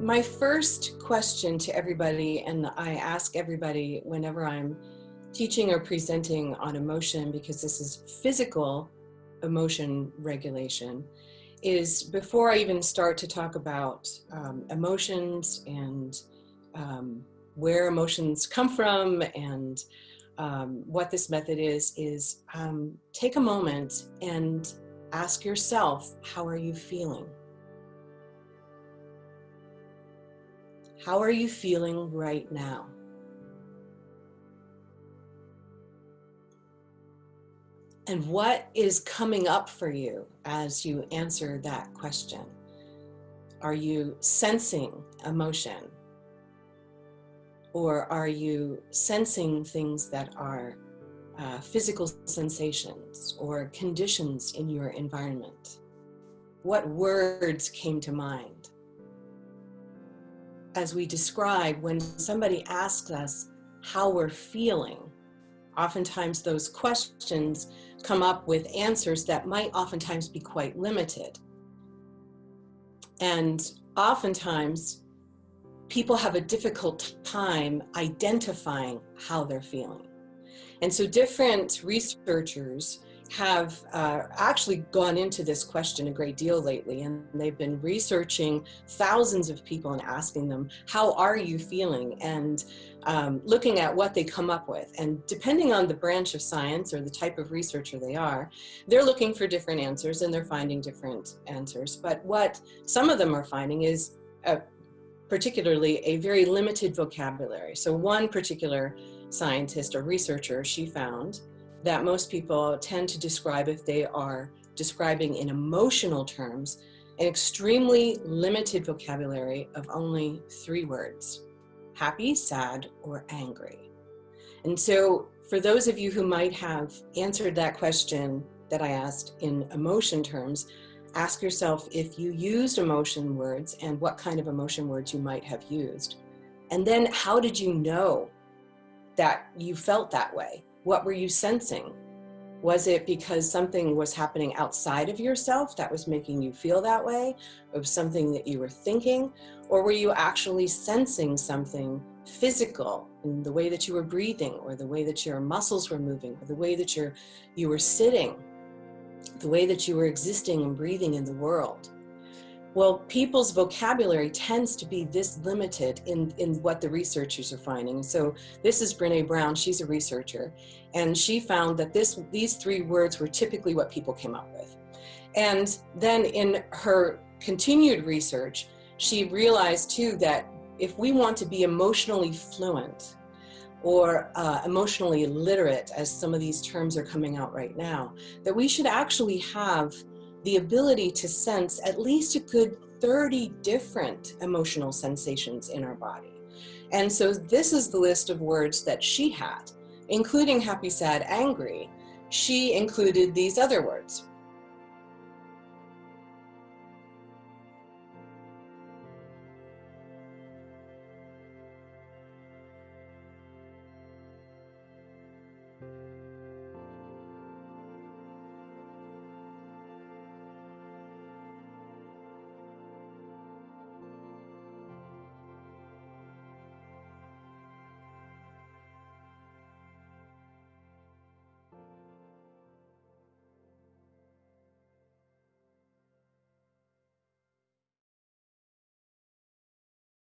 my first question to everybody, and I ask everybody whenever I'm teaching or presenting on emotion, because this is physical emotion regulation, is before I even start to talk about um, emotions and um, where emotions come from and um, what this method is, is um, take a moment and ask yourself, how are you feeling? How are you feeling right now? And what is coming up for you as you answer that question? Are you sensing emotion? Or are you sensing things that are uh, physical sensations or conditions in your environment? What words came to mind? As we describe, when somebody asks us how we're feeling, oftentimes those questions come up with answers that might oftentimes be quite limited. And oftentimes, people have a difficult time identifying how they're feeling. And so different researchers have uh, actually gone into this question a great deal lately and they've been researching thousands of people and asking them how are you feeling? and um, looking at what they come up with. And depending on the branch of science or the type of researcher they are they're looking for different answers and they're finding different answers. But what some of them are finding is a, particularly a very limited vocabulary. So one particular scientist or researcher she found that most people tend to describe if they are describing in emotional terms an extremely limited vocabulary of only three words, happy, sad, or angry. And so for those of you who might have answered that question that I asked in emotion terms, ask yourself if you used emotion words and what kind of emotion words you might have used. And then how did you know that you felt that way? What were you sensing? Was it because something was happening outside of yourself that was making you feel that way? Or something that you were thinking? Or were you actually sensing something physical in the way that you were breathing or the way that your muscles were moving or the way that you were sitting, the way that you were existing and breathing in the world? Well, people's vocabulary tends to be this limited in, in what the researchers are finding. So this is Brene Brown, she's a researcher, and she found that this, these three words were typically what people came up with. And then in her continued research, she realized too that if we want to be emotionally fluent or uh, emotionally literate, as some of these terms are coming out right now, that we should actually have the ability to sense at least a good 30 different emotional sensations in our body. And so this is the list of words that she had, including happy, sad, angry. She included these other words,